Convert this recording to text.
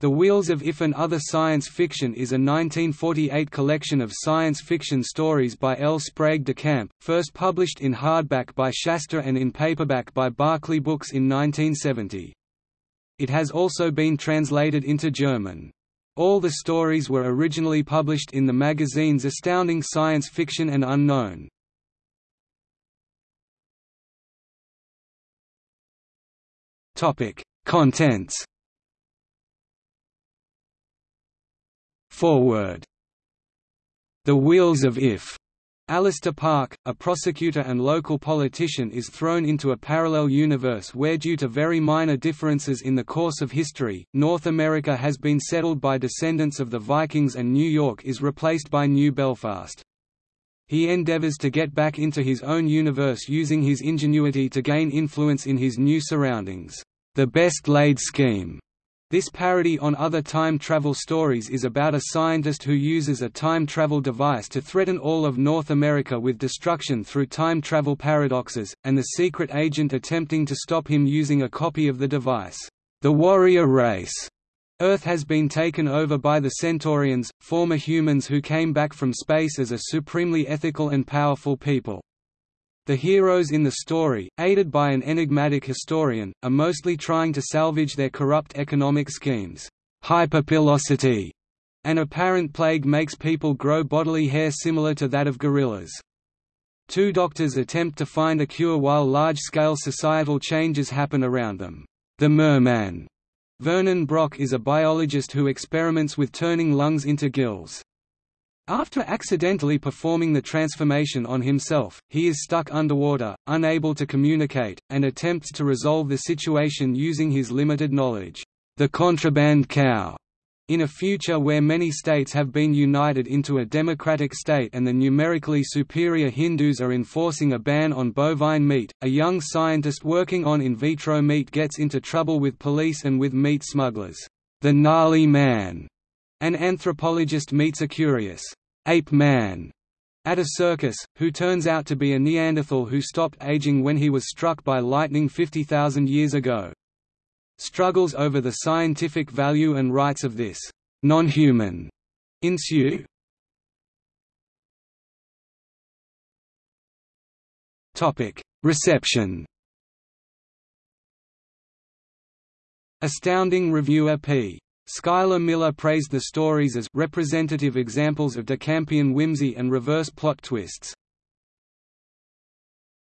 The Wheels of If and Other Science Fiction is a 1948 collection of science fiction stories by L. Sprague de Camp, first published in hardback by Shasta and in paperback by Berkley Books in 1970. It has also been translated into German. All the stories were originally published in the magazines Astounding Science Fiction and Unknown. Contents Foreword The Wheels of If Allister Park, a prosecutor and local politician is thrown into a parallel universe where due to very minor differences in the course of history, North America has been settled by descendants of the Vikings and New York is replaced by New Belfast. He endeavors to get back into his own universe using his ingenuity to gain influence in his new surroundings. The best laid scheme this parody on other time travel stories is about a scientist who uses a time travel device to threaten all of North America with destruction through time travel paradoxes, and the secret agent attempting to stop him using a copy of the device. The warrior race Earth has been taken over by the Centaurians, former humans who came back from space as a supremely ethical and powerful people. The heroes in the story, aided by an enigmatic historian, are mostly trying to salvage their corrupt economic schemes. Hyperpilosity an apparent plague makes people grow bodily hair similar to that of gorillas. Two doctors attempt to find a cure while large-scale societal changes happen around them. The Merman, Vernon Brock is a biologist who experiments with turning lungs into gills. After accidentally performing the transformation on himself, he is stuck underwater, unable to communicate, and attempts to resolve the situation using his limited knowledge. The contraband cow in a future where many states have been united into a democratic state and the numerically superior Hindus are enforcing a ban on bovine meat, a young scientist working on in vitro meat gets into trouble with police and with meat smugglers. The gnarly man, an anthropologist meets a curious ape man at a circus, who turns out to be a Neanderthal who stopped aging when he was struck by lightning 50,000 years ago. Struggles over the scientific value and rights of this non-human ensue. Topic: Reception. Astounding reviewer P. Schuyler Miller praised the stories as representative examples of Decampian whimsy and reverse plot twists.